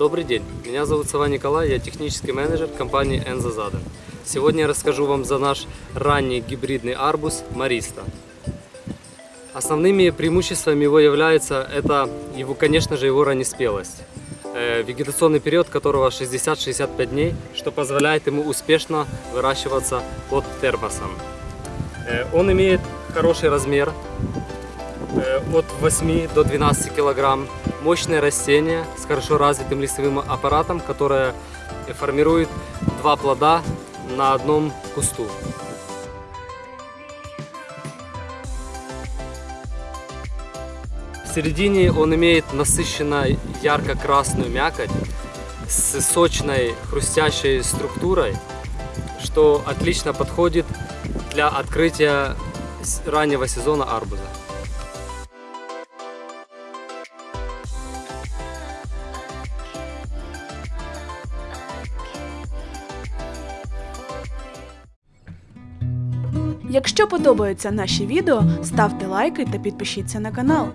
Добрый день, меня зовут Сава Николай, я технический менеджер компании Enzo Zaden. Сегодня я расскажу вам за наш ранний гибридный арбуз Мариста. Основными преимуществами его является это, его, конечно же, его раннеспелость. Э, Вегетационный период которого 60-65 дней, что позволяет ему успешно выращиваться под термосом. Э, Он имеет хороший размер, от 8 до 12 килограмм. Мощное растение с хорошо развитым листовым аппаратом, которое формирует два плода на одном кусту. В середине он имеет насыщенно ярко-красную мякоть с сочной хрустящей структурой, что отлично подходит для открытия раннего сезона арбуза. Якщо подобаються наші відео, ставте лайки та підпишіться на канал.